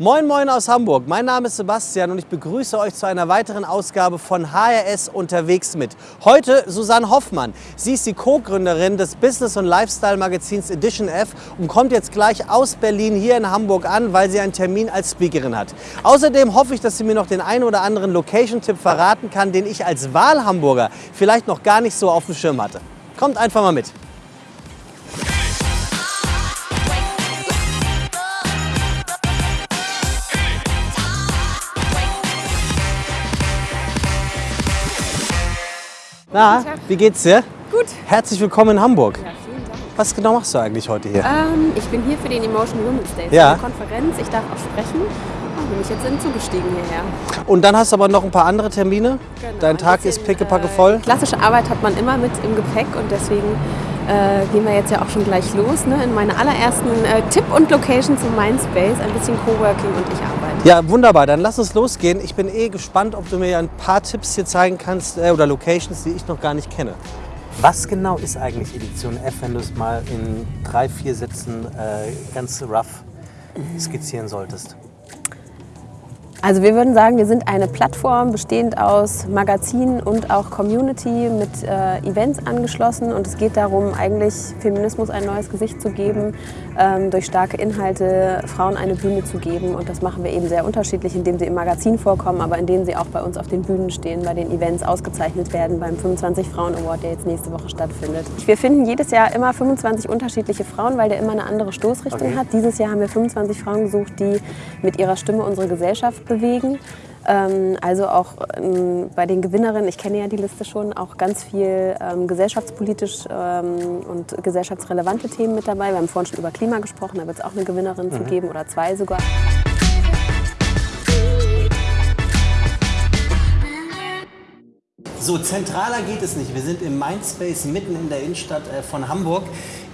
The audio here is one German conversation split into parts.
Moin Moin aus Hamburg, mein Name ist Sebastian und ich begrüße euch zu einer weiteren Ausgabe von HRS unterwegs mit. Heute Susanne Hoffmann. Sie ist die Co-Gründerin des Business- und Lifestyle-Magazins Edition F und kommt jetzt gleich aus Berlin hier in Hamburg an, weil sie einen Termin als Speakerin hat. Außerdem hoffe ich, dass sie mir noch den einen oder anderen Location-Tipp verraten kann, den ich als Wahlhamburger vielleicht noch gar nicht so auf dem Schirm hatte. Kommt einfach mal mit. Na, wie geht's dir? Gut. Herzlich willkommen in Hamburg. Ja, vielen Dank. Was genau machst du eigentlich heute hier? Ähm, ich bin hier für den Emotion Women's Day. Ja. Eine Konferenz. Ich darf auch sprechen. Und bin ich jetzt hinzugestiegen hierher. Und dann hast du aber noch ein paar andere Termine. Genau, Dein ein Tag bisschen, ist pickepacke äh, voll. Klassische Arbeit hat man immer mit im Gepäck und deswegen äh, gehen wir jetzt ja auch schon gleich los ne? in meine allerersten äh, Tipp und Location zu Mindspace. Ein bisschen Coworking und ich arbeite. Ja, wunderbar. Dann lass uns losgehen. Ich bin eh gespannt, ob du mir ein paar Tipps hier zeigen kannst äh, oder Locations, die ich noch gar nicht kenne. Was genau ist eigentlich Edition F, wenn du es mal in drei, vier Sätzen äh, ganz rough skizzieren solltest? Also wir würden sagen, wir sind eine Plattform bestehend aus Magazinen und auch Community mit äh, Events angeschlossen und es geht darum, eigentlich Feminismus ein neues Gesicht zu geben, ähm, durch starke Inhalte Frauen eine Bühne zu geben und das machen wir eben sehr unterschiedlich, indem sie im Magazin vorkommen, aber indem sie auch bei uns auf den Bühnen stehen, bei den Events ausgezeichnet werden, beim 25 Frauen Award, der jetzt nächste Woche stattfindet. Wir finden jedes Jahr immer 25 unterschiedliche Frauen, weil der immer eine andere Stoßrichtung Okay. hat. Dieses Jahr haben wir 25 Frauen gesucht, die mit ihrer Stimme unsere Gesellschaft bewegen. Ähm, also auch ähm, bei den Gewinnerinnen, ich kenne ja die Liste schon, auch ganz viel ähm, gesellschaftspolitisch und gesellschaftsrelevante Themen mit dabei. Wir haben vorhin schon über Klima gesprochen, da wird es auch eine Gewinnerin zu geben oder zwei sogar. So, zentraler geht es nicht. Wir sind im Mindspace mitten in der Innenstadt äh, von Hamburg.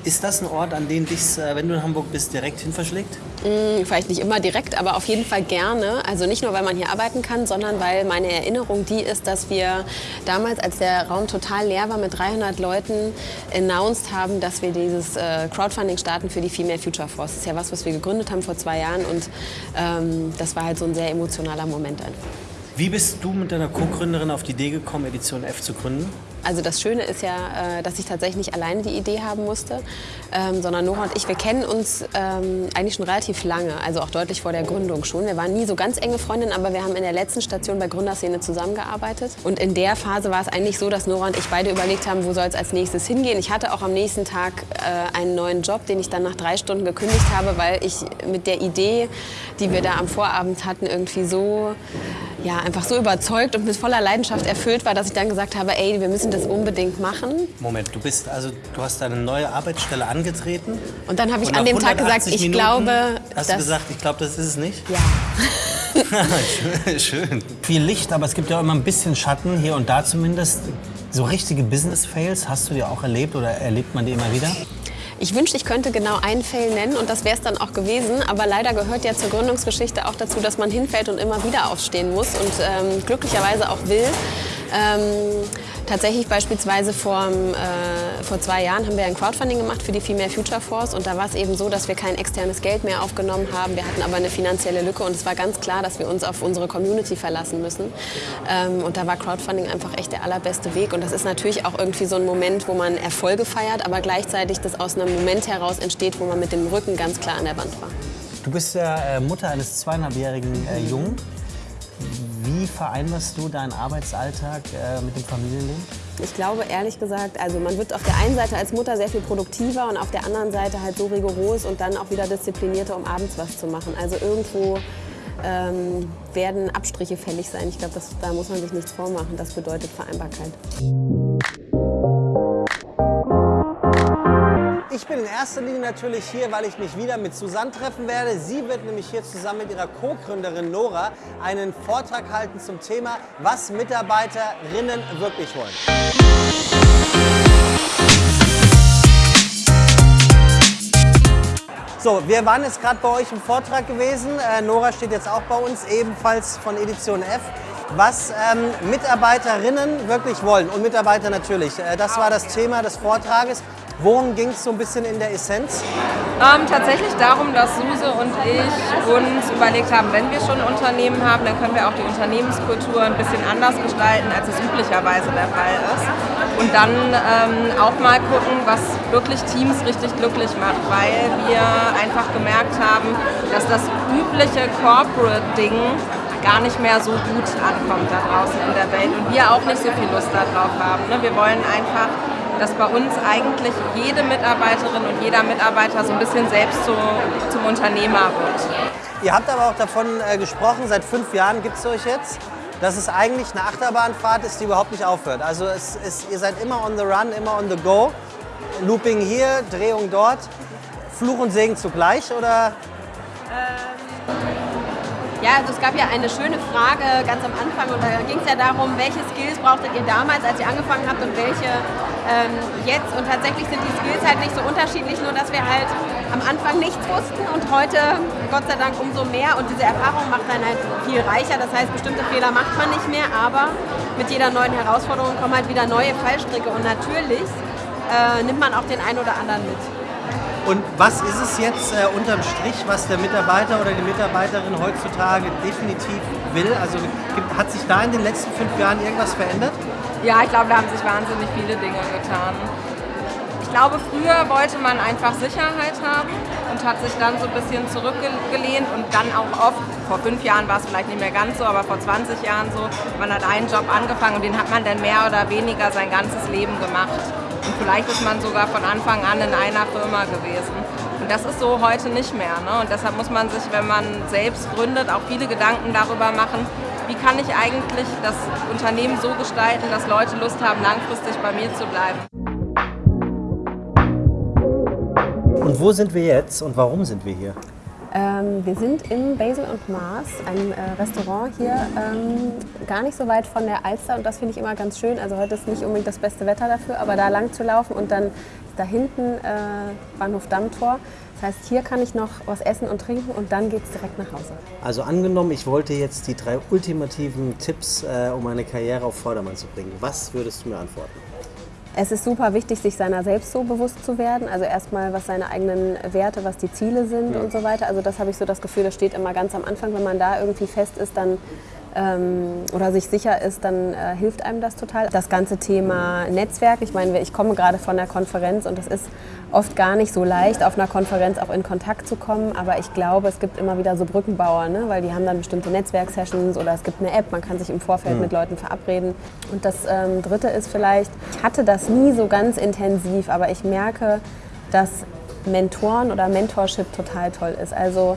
Ist das ein Ort, an den dich, äh, wenn du in Hamburg bist, direkt hin verschlägt? Hm, Vielleicht nicht immer direkt, aber auf jeden Fall gerne. Also nicht nur, weil man hier arbeiten kann, sondern weil meine Erinnerung die ist, dass wir damals, als der Raum total leer war mit 300 Leuten, announced haben, dass wir dieses äh, Crowdfunding starten für die Female Future Force. Das ist ja was, was wir gegründet haben vor zwei Jahren und ähm, das war halt so ein sehr emotionaler Moment einfach. Wie bist du mit deiner Co-Gründerin auf die Idee gekommen, Edition F zu gründen? Also das Schöne ist ja, äh, dass ich tatsächlich nicht alleine die Idee haben musste, ähm, sondern Nora und ich, wir kennen uns ähm, eigentlich schon relativ lange, also auch deutlich vor der Gründung schon. Wir waren nie so ganz enge Freundinnen, aber wir haben in der letzten Station bei Gründerszene zusammengearbeitet. Und in der Phase war es eigentlich so, dass Nora und ich beide überlegt haben, wo soll es als nächstes hingehen. Ich hatte auch am nächsten Tag äh, einen neuen Job, den ich dann nach drei Stunden gekündigt habe, weil ich mit der Idee, die wir da am Vorabend hatten, irgendwie so ja, einfach so überzeugt und mit voller Leidenschaft erfüllt war, dass ich dann gesagt habe, ey, wir müssen das unbedingt machen. Moment, du bist also, du hast deine neue Arbeitsstelle angetreten. Und dann habe ich an dem Tag gesagt, 180 ich Minuten glaube, Hast du gesagt, ich glaube, das ist es nicht? Ja. schön, schön. Viel Licht, aber es gibt ja auch immer ein bisschen Schatten, hier und da zumindest. So richtige Business-Fails hast du dir auch erlebt oder erlebt man die immer wieder? Ich wünschte, ich könnte genau einen Fail nennen und das wäre es dann auch gewesen. Aber leider gehört ja zur Gründungsgeschichte auch dazu, dass man hinfällt und immer wieder aufstehen muss und ähm, glücklicherweise auch will. Ähm, tatsächlich beispielsweise vor, äh, vor zwei Jahren haben wir ein Crowdfunding gemacht für die Female Future Force und da war es eben so, dass wir kein externes Geld mehr aufgenommen haben. Wir hatten aber eine finanzielle Lücke und es war ganz klar, dass wir uns auf unsere Community verlassen müssen. Ähm, und da war Crowdfunding einfach echt der allerbeste Weg und das ist natürlich auch irgendwie so ein Moment, wo man Erfolge feiert, aber gleichzeitig das aus einem Moment heraus entsteht, wo man mit dem Rücken ganz klar an der Wand war. Du bist ja äh, Mutter eines zweieinhalbjährigen äh, Jungen. Wie vereinbarst du deinen Arbeitsalltag äh, mit dem Familienleben? Ich glaube ehrlich gesagt, also man wird auf der einen Seite als Mutter sehr viel produktiver und auf der anderen Seite halt so rigoros und dann auch wieder disziplinierter, um abends was zu machen. Also irgendwo ähm, werden Abstriche fällig sein. Ich glaube, da muss man sich nichts vormachen. Das bedeutet Vereinbarkeit. Ich bin in erster Linie natürlich hier, weil ich mich wieder mit Susanne treffen werde. Sie wird nämlich hier zusammen mit ihrer Co-Gründerin Nora einen Vortrag halten zum Thema, was Mitarbeiterinnen wirklich wollen. So, wir waren jetzt gerade bei euch im Vortrag gewesen. Äh, Nora steht jetzt auch bei uns, ebenfalls von Edition F. Was ähm, Mitarbeiterinnen wirklich wollen und Mitarbeiter natürlich. Äh, das war das Thema des Vortrages. Worum ging es so ein bisschen in der Essenz? Ähm, tatsächlich darum, dass Suse und ich uns überlegt haben, wenn wir schon ein Unternehmen haben, dann können wir auch die Unternehmenskultur ein bisschen anders gestalten, als es üblicherweise der Fall ist. Und dann ähm, auch mal gucken, was wirklich Teams richtig glücklich macht, weil wir einfach gemerkt haben, dass das übliche Corporate-Ding gar nicht mehr so gut ankommt da draußen in der Welt und wir auch nicht so viel Lust darauf haben. Ne? Wir wollen einfach dass bei uns eigentlich jede Mitarbeiterin und jeder Mitarbeiter so ein bisschen selbst zu, zum Unternehmer wird. Ihr habt aber auch davon äh, gesprochen, seit fünf Jahren gibt es euch jetzt, dass es eigentlich eine Achterbahnfahrt ist, die überhaupt nicht aufhört. Also es ist, ihr seid immer on the run, immer on the go. Looping hier, Drehung dort. Fluch und Segen zugleich oder? Ähm ja, also es gab ja eine schöne Frage ganz am Anfang und da ging es ja darum, welche Skills brauchtet ihr damals, als ihr angefangen habt und welche ähm, jetzt. Und tatsächlich sind die Skills halt nicht so unterschiedlich, nur dass wir halt am Anfang nichts wussten und heute Gott sei Dank umso mehr und diese Erfahrung macht dann halt viel reicher. Das heißt, bestimmte Fehler macht man nicht mehr, aber mit jeder neuen Herausforderung kommen halt wieder neue Fallstricke und natürlich äh, nimmt man auch den einen oder anderen mit. Und was ist es jetzt äh, unterm Strich, was der Mitarbeiter oder die Mitarbeiterin heutzutage definitiv will? Also gibt, hat sich da in den letzten fünf Jahren irgendwas verändert? Ja, ich glaube, da haben sich wahnsinnig viele Dinge getan. Ich glaube, früher wollte man einfach Sicherheit haben und hat sich dann so ein bisschen zurückgelehnt und dann auch oft, vor fünf Jahren war es vielleicht nicht mehr ganz so, aber vor 20 Jahren so, man hat einen Job angefangen und den hat man dann mehr oder weniger sein ganzes Leben gemacht. Und vielleicht ist man sogar von Anfang an in einer Firma gewesen. Und das ist so heute nicht mehr. Ne? Und deshalb muss man sich, wenn man selbst gründet, auch viele Gedanken darüber machen, wie kann ich eigentlich das Unternehmen so gestalten, dass Leute Lust haben, langfristig bei mir zu bleiben. Und wo sind wir jetzt und warum sind wir hier? Ähm, wir sind im Basil und Mars, einem äh, Restaurant hier, ähm, gar nicht so weit von der Alster und das finde ich immer ganz schön. Also heute ist nicht unbedingt das beste Wetter dafür, aber da lang zu laufen und dann da hinten äh, Bahnhof Dammtor. Das heißt, hier kann ich noch was essen und trinken und dann geht es direkt nach Hause. Also angenommen, ich wollte jetzt die drei ultimativen Tipps, äh, um eine Karriere auf Vordermann zu bringen. Was würdest du mir antworten? Es ist super wichtig, sich seiner selbst so bewusst zu werden. Also erstmal, was seine eigenen Werte, was die Ziele sind ja. und so weiter. Also das habe ich so das Gefühl, das steht immer ganz am Anfang. Wenn man da irgendwie fest ist, dann ähm, oder sich sicher ist, dann äh, hilft einem das total. Das ganze Thema Netzwerk, ich meine, ich komme gerade von der Konferenz und es ist oft gar nicht so leicht, auf einer Konferenz auch in Kontakt zu kommen, aber ich glaube, es gibt immer wieder so Brückenbauer, ne? weil die haben dann bestimmte Netzwerksessions oder es gibt eine App, man kann sich im Vorfeld mhm. mit Leuten verabreden. Und das ähm, Dritte ist vielleicht, ich hatte das nie so ganz intensiv, aber ich merke, dass Mentoren oder Mentorship total toll ist. Also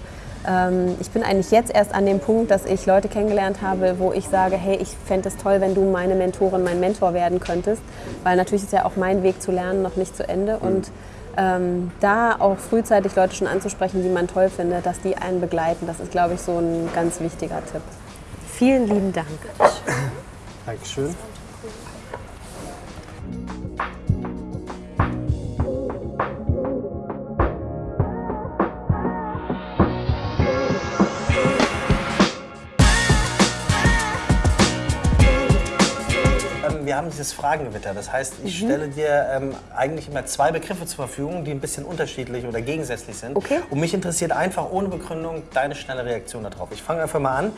ich bin eigentlich jetzt erst an dem Punkt, dass ich Leute kennengelernt habe, wo ich sage, hey, ich fände es toll, wenn du meine Mentorin, mein Mentor werden könntest. Weil natürlich ist ja auch mein Weg zu lernen noch nicht zu Ende. Mhm. Und ähm, da auch frühzeitig Leute schon anzusprechen, die man toll findet, dass die einen begleiten, das ist, glaube ich, so ein ganz wichtiger Tipp. Vielen lieben Dank. Dankeschön. Wir haben dieses Fragengewitter. Das heißt, ich mhm. stelle dir ähm, eigentlich immer zwei Begriffe zur Verfügung, die ein bisschen unterschiedlich oder gegensätzlich sind. Okay. Und mich interessiert einfach ohne Begründung deine schnelle Reaktion darauf. Ich fange einfach mal an.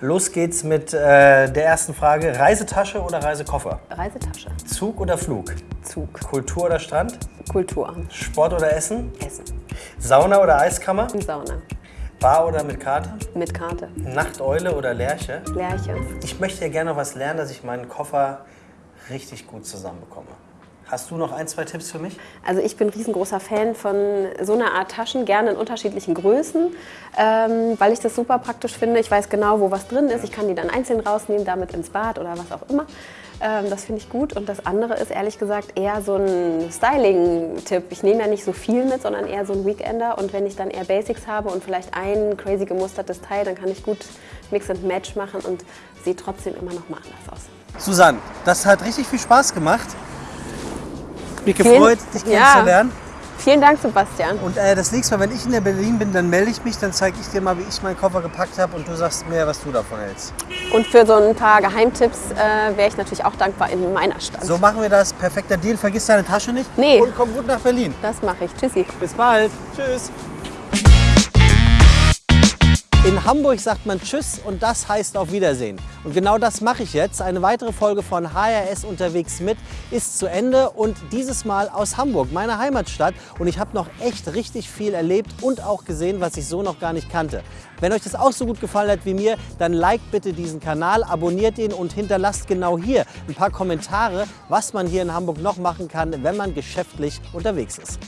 Los geht's mit äh, der ersten Frage. Reisetasche oder Reisekoffer? Reisetasche. Zug oder Flug? Zug. Kultur oder Strand? Kultur. Sport oder Essen? Essen. Sauna oder Eiskammer? Sauna. Bar oder mit Karte? Mit Karte. Nachteule oder Lerche? Lerche. Ich möchte ja gerne was lernen, dass ich meinen Koffer richtig gut zusammenbekomme. Hast du noch ein, zwei Tipps für mich? Also ich bin riesengroßer Fan von so einer Art Taschen, gerne in unterschiedlichen Größen, ähm, weil ich das super praktisch finde. Ich weiß genau, wo was drin ist. Ich kann die dann einzeln rausnehmen, damit ins Bad oder was auch immer. Ähm, das finde ich gut. Und das andere ist ehrlich gesagt eher so ein Styling-Tipp. Ich nehme ja nicht so viel mit, sondern eher so ein Weekender. Und wenn ich dann eher Basics habe und vielleicht ein crazy gemustertes Teil, dann kann ich gut Mix and Match machen und sieht trotzdem immer noch mal anders aus. Susanne, das hat richtig viel Spaß gemacht. Mich gefreut, dich kennenzulernen. Vielen Dank, Sebastian. Und äh, das nächste Mal, wenn ich in Berlin bin, dann melde ich mich, dann zeige ich dir mal, wie ich meinen Koffer gepackt habe und du sagst mir, was du davon hältst. Und für so ein paar Geheimtipps äh, wäre ich natürlich auch dankbar in meiner Stadt. So machen wir das. Perfekter Deal. Vergiss deine Tasche nicht. Nee. Und komm gut nach Berlin. Das mache ich. Tschüssi. Bis bald. Tschüss. In Hamburg sagt man Tschüss und das heißt auf Wiedersehen. Und genau das mache ich jetzt. Eine weitere Folge von HRS unterwegs mit ist zu Ende und dieses Mal aus Hamburg, meiner Heimatstadt. Und ich habe noch echt richtig viel erlebt und auch gesehen, was ich so noch gar nicht kannte. Wenn euch das auch so gut gefallen hat wie mir, dann liked bitte diesen Kanal, abonniert ihn und hinterlasst genau hier ein paar Kommentare, was man hier in Hamburg noch machen kann, wenn man geschäftlich unterwegs ist.